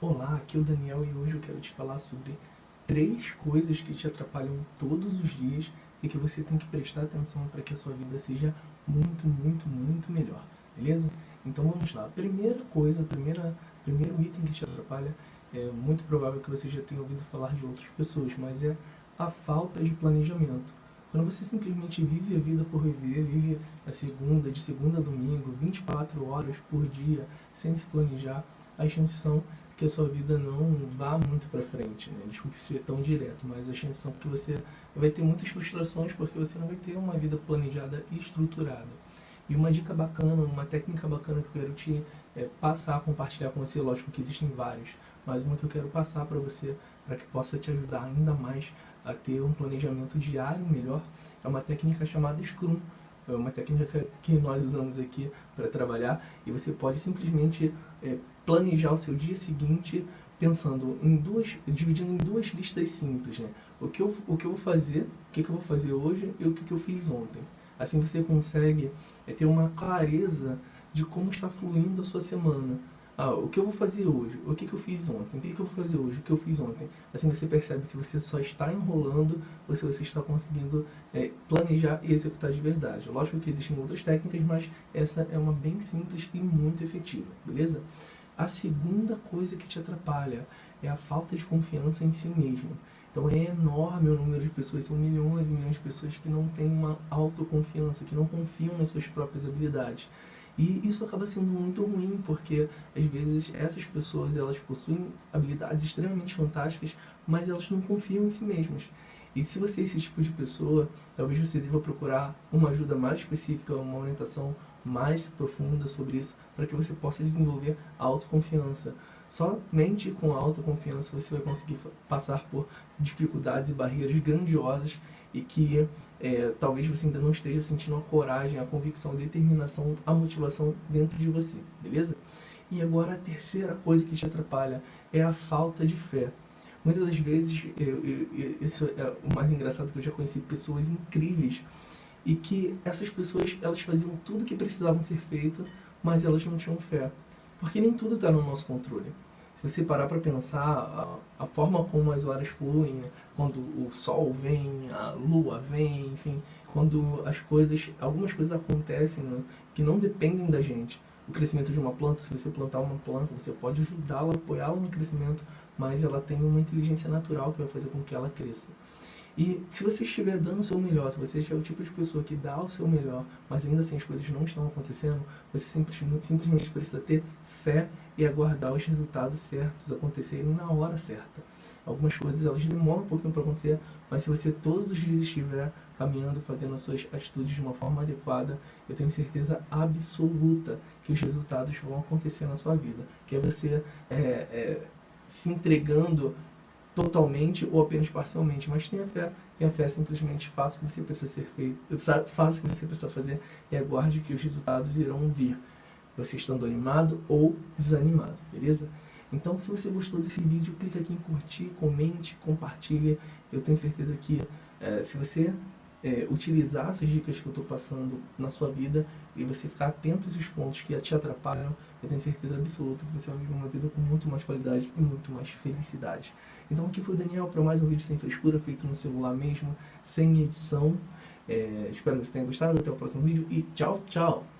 Olá, aqui é o Daniel e hoje eu quero te falar sobre três coisas que te atrapalham todos os dias e que você tem que prestar atenção para que a sua vida seja muito, muito, muito melhor, beleza? Então vamos lá. Primeira coisa, primeira, primeiro item que te atrapalha, é muito provável que você já tenha ouvido falar de outras pessoas, mas é a falta de planejamento. Quando você simplesmente vive a vida por viver, vive a segunda, de segunda a domingo, 24 horas por dia, sem se planejar, as chances são que a sua vida não vá muito para frente, né? Desculpe ser tão direto, mas as chances são que você vai ter muitas frustrações porque você não vai ter uma vida planejada e estruturada. E uma dica bacana, uma técnica bacana que eu quero te é, passar, compartilhar com você, lógico que existem várias, mas uma que eu quero passar para você, para que possa te ajudar ainda mais a ter um planejamento diário melhor, é uma técnica chamada Scrum. É uma técnica que nós usamos aqui para trabalhar e você pode simplesmente é, planejar o seu dia seguinte pensando em duas, dividindo em duas listas simples, né? O que eu, o que eu vou fazer, o que, eu vou fazer hoje e o que, que eu fiz ontem. Assim você consegue é, ter uma clareza de como está fluindo a sua semana. Ah, o que eu vou fazer hoje? O que, que eu fiz ontem? O que, que eu vou fazer hoje? O que eu fiz ontem? Assim você percebe se você só está enrolando ou se você está conseguindo é, planejar e executar de verdade. Lógico que existem outras técnicas, mas essa é uma bem simples e muito efetiva, beleza? A segunda coisa que te atrapalha é a falta de confiança em si mesmo. Então é enorme o número de pessoas, são milhões e milhões de pessoas que não têm uma autoconfiança, que não confiam nas suas próprias habilidades. E isso acaba sendo muito ruim, porque às vezes essas pessoas elas possuem habilidades extremamente fantásticas, mas elas não confiam em si mesmas. E se você é esse tipo de pessoa, talvez você deva procurar uma ajuda mais específica, uma orientação mais profunda sobre isso, para que você possa desenvolver a autoconfiança. Somente com a autoconfiança você vai conseguir passar por dificuldades e barreiras grandiosas e que é, talvez você ainda não esteja sentindo a coragem, a convicção, a determinação, a motivação dentro de você, beleza? E agora a terceira coisa que te atrapalha é a falta de fé. Muitas das vezes, eu, eu, eu, isso é o mais engraçado que eu já conheci pessoas incríveis e que essas pessoas elas faziam tudo que precisavam ser feito, mas elas não tinham fé. Porque nem tudo está no nosso controle. Se você parar para pensar, a, a, forma como as horas fluem, quando o sol vem, a lua vem, enfim, quando as coisas, algumas coisas acontecem né? que não dependem da gente. O crescimento de uma planta, se você plantar uma planta, você pode ajudá-la, apoiá-la no crescimento, mas ela tem uma inteligência natural que vai fazer com que ela cresça. E se você estiver dando o seu melhor, se você estiver o tipo de pessoa que dá o seu melhor, mas ainda assim as coisas não estão acontecendo, você simplesmente, simplesmente precisa ter fé e aguardar os resultados certos acontecerem na hora certa. Algumas coisas elas demoram um pouquinho para acontecer, mas se você todos os dias estiver caminhando, fazendo as suas atitudes de uma forma adequada, eu tenho certeza absoluta que os resultados vão acontecer na sua vida. Que é você é, é, se entregando totalmente ou apenas parcialmente, mas tenha fé, tenha fé, simplesmente faça o que você precisa ser feito, faça o que você precisa fazer e aguarde que os resultados irão vir, você estando animado ou desanimado, beleza? Então, se você gostou desse vídeo, clica aqui em curtir, comente, compartilhe, eu tenho certeza que é, se você é, utilizar essas dicas que eu estou passando na sua vida e você ficar atento a esses pontos que te atrapalham, eu tenho certeza absoluta que você vai viver uma vida com muito mais qualidade e muito mais felicidade. Então aqui foi o Daniel para mais um vídeo sem frescura, feito no celular mesmo, sem edição. É, espero que você tenha gostado, até o próximo vídeo e tchau, tchau!